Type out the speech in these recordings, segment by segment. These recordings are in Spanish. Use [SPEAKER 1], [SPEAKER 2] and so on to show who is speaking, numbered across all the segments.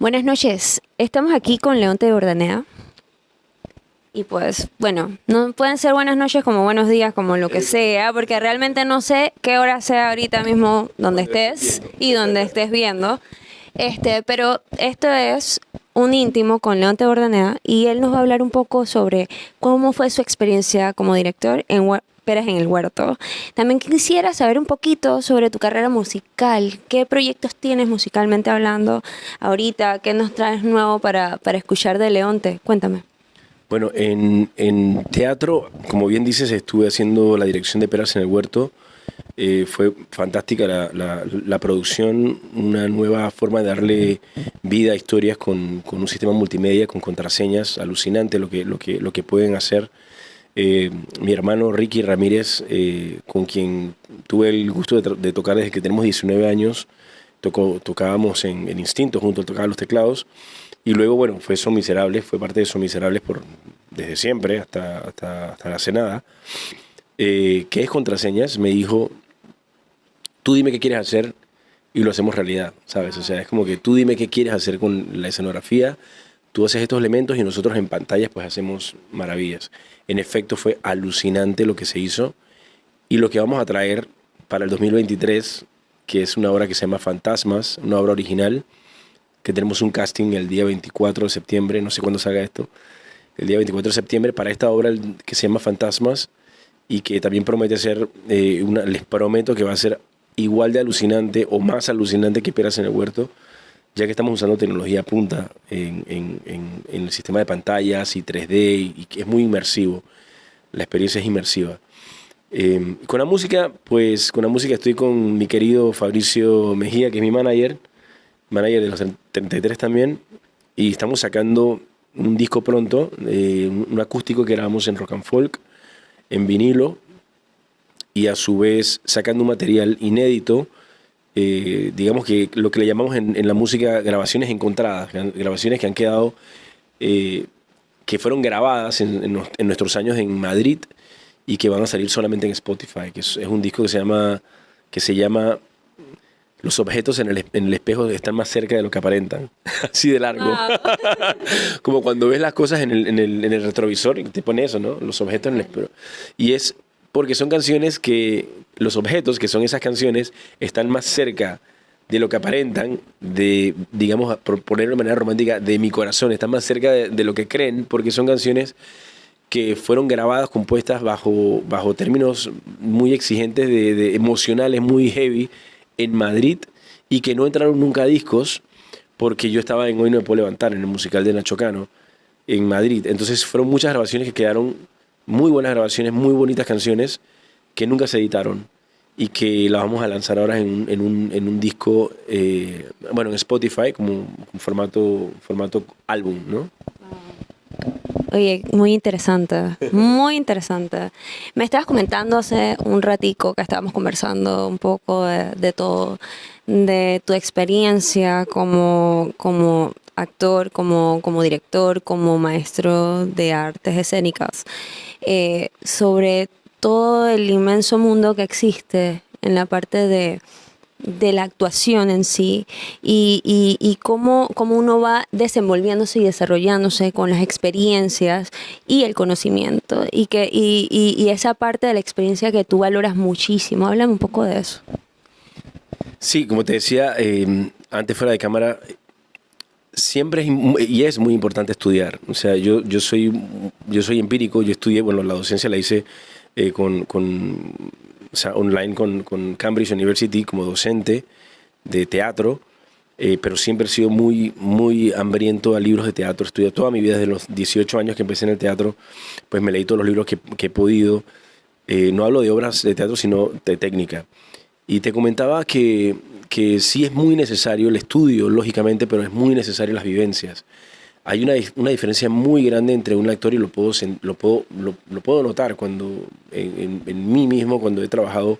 [SPEAKER 1] Buenas noches. Estamos aquí con Leonte de Bordanea. Y pues, bueno, no pueden ser buenas noches como buenos días, como lo que sea, porque realmente no sé qué hora sea ahorita mismo donde estés y donde estés viendo. Este, pero esto es un íntimo con Leonte Bordanea y él nos va a hablar un poco sobre cómo fue su experiencia como director en Peras en el Huerto. También quisiera saber un poquito sobre tu carrera musical. ¿Qué proyectos tienes musicalmente hablando ahorita? ¿Qué nos traes nuevo para, para escuchar de Leonte? Cuéntame.
[SPEAKER 2] Bueno, en, en, teatro, como bien dices, estuve haciendo la dirección de Peras en el Huerto. Eh, fue fantástica la, la, la, producción, una nueva forma de darle vida a historias con, con, un sistema multimedia, con contraseñas, alucinante lo que, lo que, lo que pueden hacer. Eh, mi hermano Ricky Ramírez, eh, con quien tuve el gusto de, tocar desde que tenemos 19 años, tocábamos en, Instinto junto, tocaba los teclados, y luego, bueno, fue Son Miserables, fue parte de Son Miserables por, desde siempre hasta, hasta, hasta la cenada, eh, que es contraseñas, me dijo, tú dime qué quieres hacer y lo hacemos realidad, ¿sabes? O sea, es como que tú dime qué quieres hacer con la escenografía, tú haces estos elementos y nosotros en pantallas pues hacemos maravillas. En efecto fue alucinante lo que se hizo y lo que vamos a traer para el 2023, que es una obra que se llama Fantasmas, una obra original, que tenemos un casting el día 24 de septiembre, no sé cuándo salga esto, el día 24 de septiembre para esta obra que se llama Fantasmas y que también promete ser, eh, una, les prometo que va a ser igual de alucinante o más alucinante que Peras en el Huerto ya que estamos usando tecnología punta en, en, el sistema de pantallas y 3D y, que es muy inmersivo, la experiencia es inmersiva. Em, con la música, pues con la música estoy con mi querido Fabricio Mejía, que es mi manager, manager de los 33 también, y estamos sacando un disco pronto, eh, un acústico que grabamos en rock and folk, en vinilo, y a su vez sacando un material inédito eh, digamos que lo que le llamamos en, la música grabaciones encontradas, grabaciones que han quedado, eh, que fueron grabadas en, nuestros años en Madrid y que van a salir solamente en Spotify, que es, un disco que se llama, que se llama Los objetos en el, espejo están más cerca de lo que aparentan, así de largo. Como cuando ves las cosas en el, en el retrovisor y te pone eso, ¿no? Los objetos en el espejo. Y es porque son canciones que los objetos, que son esas canciones, están más cerca de lo que aparentan, de, digamos, por ponerlo de manera romántica, de mi corazón, están más cerca de, lo que creen, porque son canciones que fueron grabadas, compuestas bajo, bajo términos muy exigentes, de, emocionales, muy heavy, en Madrid, y que no entraron nunca a discos, porque yo estaba en Hoy No Me Puedo Levantar, en el musical de Nacho Cano, en Madrid. Entonces fueron muchas grabaciones que quedaron muy buenas grabaciones, muy bonitas canciones que nunca se editaron y que las vamos a lanzar ahora en, en, un, en un, disco, eh, bueno, en Spotify, como un formato, formato álbum, ¿no?
[SPEAKER 1] Oye, muy interesante, muy interesante. Me estabas comentando hace un ratico que estábamos conversando un poco de, de todo, de tu experiencia como, como actor, como, como director, como maestro de artes escénicas. Eh, sobre todo el inmenso mundo que existe en la parte de, la actuación en sí y, y, cómo, cómo, uno va desenvolviéndose y desarrollándose con las experiencias y el conocimiento y, que, y, esa parte de la experiencia que tú valoras muchísimo. Háblame un poco de eso.
[SPEAKER 2] Sí, como te decía, eh, antes fuera de cámara, siempre es, y es muy importante estudiar. O sea, yo, yo, soy, yo soy empírico, yo estudié, bueno, la docencia la hice eh, con, online con, Cambridge University como docente de teatro, eh, pero siempre he sido muy, muy hambriento a libros de teatro. Estudié toda mi vida, desde los 18 años que empecé en el teatro, pues me leí todos los libros que, que he podido. Eh, no hablo de obras de teatro, sino de técnica. Y te comentaba que que sí es muy necesario el estudio, lógicamente, pero es muy necesario las vivencias. Hay una, una diferencia muy grande entre un actor y lo puedo, lo puedo, lo, puedo notar cuando en, en, mí mismo, cuando he trabajado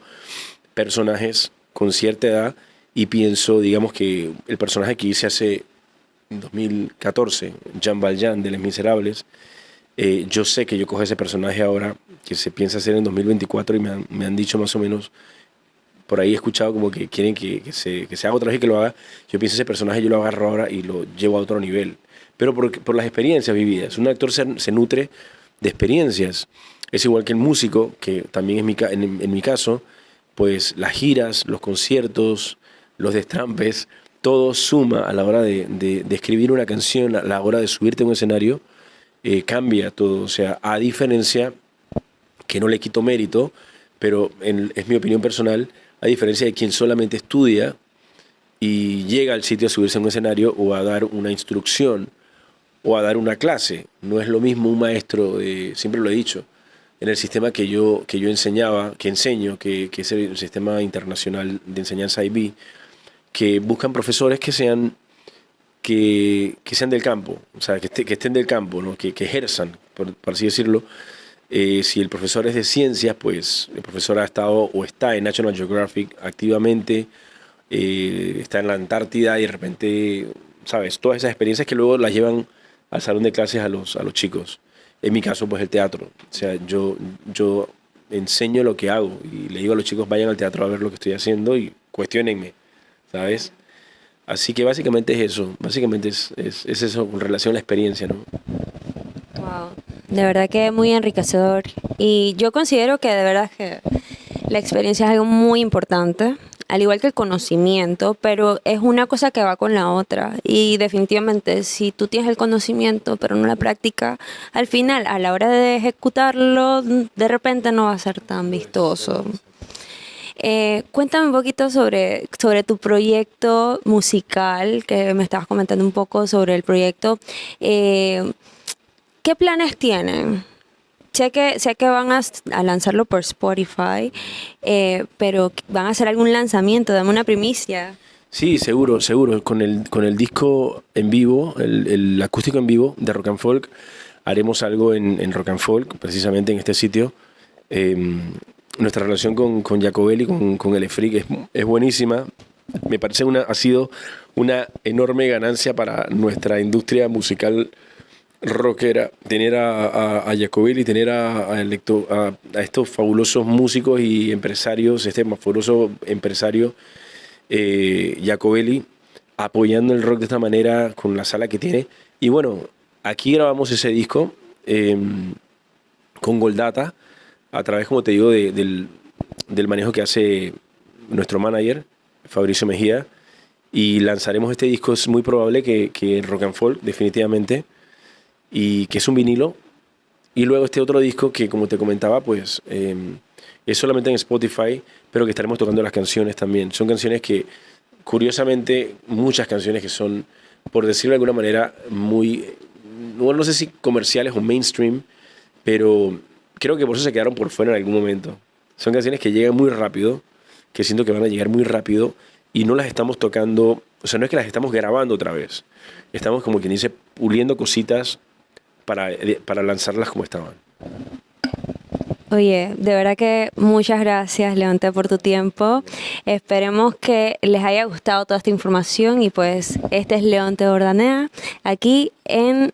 [SPEAKER 2] personajes con cierta edad y pienso, digamos que el personaje que hice hace 2014, Jean Valjean de Les Miserables, eh, yo sé que yo cojo ese personaje ahora, que se piensa hacer en 2024 y me han, me han dicho más o menos por ahí he escuchado como que quieren que, se, que se haga otra vez y que lo haga. Yo pienso ese personaje yo lo agarro ahora y lo llevo a otro nivel. Pero por, por las experiencias vividas. Un actor se, se, nutre de experiencias. Es igual que el músico, que también es mi, en, en mi caso, pues las giras, los conciertos, los destrampes, todo suma a la hora de, de, escribir una canción, a la hora de subirte a un escenario, eh, cambia todo. O sea, a diferencia, que no le quito mérito, pero es mi opinión personal, a diferencia de quien solamente estudia y llega al sitio a subirse a un escenario o a dar una instrucción o a dar una clase. No es lo mismo un maestro, siempre lo he dicho, en el sistema que yo, que yo enseñaba, que enseño, que, que es el sistema internacional de enseñanza IB, que buscan profesores que sean, que, que sean del campo, o sea, que, que estén del campo, ¿no? que, que ejerzan, por, así decirlo. Eh, si el profesor es de ciencias, pues el profesor ha estado o está en National Geographic activamente, eh, está en la Antártida y de repente, ¿sabes? Todas esas experiencias que luego las llevan al salón de clases a los, a los chicos. En mi caso, pues el teatro. O sea, yo, yo enseño lo que hago y le digo a los chicos, vayan al teatro a ver lo que estoy haciendo y cuestionenme, ¿sabes? Así que básicamente es eso, básicamente es, es, es eso con relación a la experiencia, ¿no?
[SPEAKER 1] Wow, de verdad que es muy enriquecedor y yo considero que de verdad que la experiencia es algo muy importante al igual que el conocimiento, pero es una cosa que va con la otra. Y definitivamente, si tú tienes el conocimiento, pero no la práctica, al final, a la hora de ejecutarlo, de repente no va a ser tan vistoso. Eh, cuéntame un poquito sobre, sobre tu proyecto musical, que me estabas comentando un poco sobre el proyecto. Eh, ¿Qué planes tienen? Sé que, sé que van a, lanzarlo por Spotify, eh, pero van a hacer algún lanzamiento, dame una primicia.
[SPEAKER 2] Sí, seguro, seguro. Con el, con el disco en vivo, el, acústico en vivo de Rock and Folk, haremos algo en, Rock and Folk, precisamente en este sitio. Em, nuestra relación con, con Jacobelli, con, con el es, es buenísima. Me parece una, ha sido una enorme ganancia para nuestra industria musical rockera, tener a, a, tener a, a, estos fabulosos músicos y empresarios, este fabuloso empresario eh, Jacobelli, apoyando el rock de esta manera con la sala que tiene. Y bueno, aquí grabamos ese disco em, con Goldata, a través, como te digo, del, del manejo que hace nuestro manager, Fabricio Mejía, y lanzaremos este disco. Es muy probable que, que Rock and Folk, definitivamente y que es un vinilo. Y luego este otro disco que, como te comentaba, pues em, es solamente en Spotify, pero que estaremos tocando las canciones también. Son canciones que, curiosamente, muchas canciones que son, por decirlo de alguna manera, muy, no sé si comerciales o mainstream, pero creo que por eso se quedaron por fuera en algún momento. Son canciones que llegan muy rápido, que siento que van a llegar muy rápido y no las estamos tocando, o sea, no es que las estamos grabando otra vez, estamos como quien dice puliendo cositas para, para lanzarlas como estaban.
[SPEAKER 1] Oye, de verdad que muchas gracias, Leonte, por tu tiempo. Esperemos que les haya gustado toda esta información y pues este es Leonte Ordanea, aquí en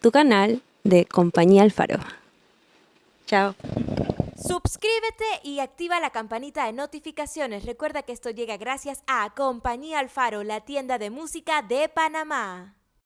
[SPEAKER 1] tu canal de Compañía Alfaro. Chao.
[SPEAKER 3] Suscríbete y activa la campanita de notificaciones. Recuerda que esto llega gracias a Compañía Alfaro, la tienda de música de Panamá.